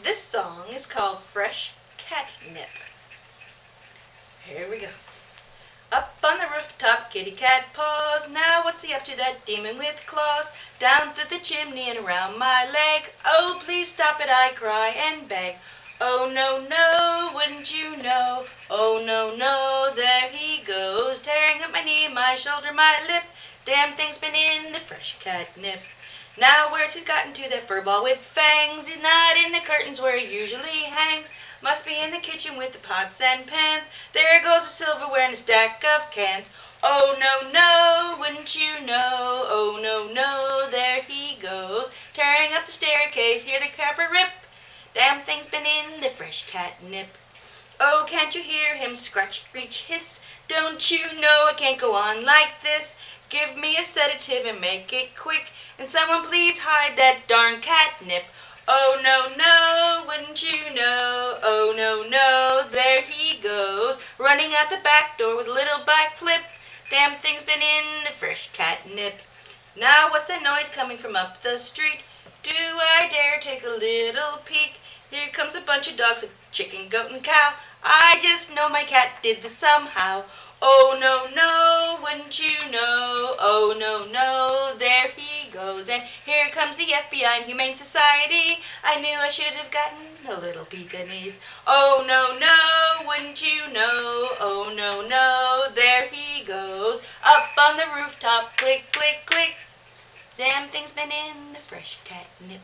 This song is called Fresh Catnip. Here we go. Up on the rooftop kitty cat paws. Now what's he up to, that demon with claws? Down through the chimney and around my leg. Oh, please stop it, I cry and beg. Oh, no, no, wouldn't you know? Oh, no, no, there he goes, tearing up my knee, my shoulder, my lip. Damn thing's been in the fresh catnip. Now where's he's gotten to, that fur ball with fangs? He's in the curtains where he usually hangs. Must be in the kitchen with the pots and pans. There goes the silverware and a stack of cans. Oh, no, no, wouldn't you know? Oh, no, no, there he goes, tearing up the staircase. Hear the carpet rip. Damn thing's been in the fresh catnip. Oh, can't you hear him scratch, screech, hiss? Don't you know it can't go on like this? Give me a sedative and make it quick. And someone please hide that darn catnip. Oh, no, no, wouldn't you know? Oh, no, no, there he goes, running out the back door with a little back flip. Damn thing's been in the fresh catnip. Now what's that noise coming from up the street? Do I dare take a little peek? Here comes a bunch of dogs, a chicken, goat, and cow. I just know my cat did this somehow. Oh, no, no, wouldn't you know? Oh, no, no, goes. And here comes the FBI and Humane Society. I knew I should have gotten a little Pekingese. Oh, no, no, wouldn't you know? Oh, no, no, there he goes. Up on the rooftop, click, click, click. Damn thing's been in the fresh catnip.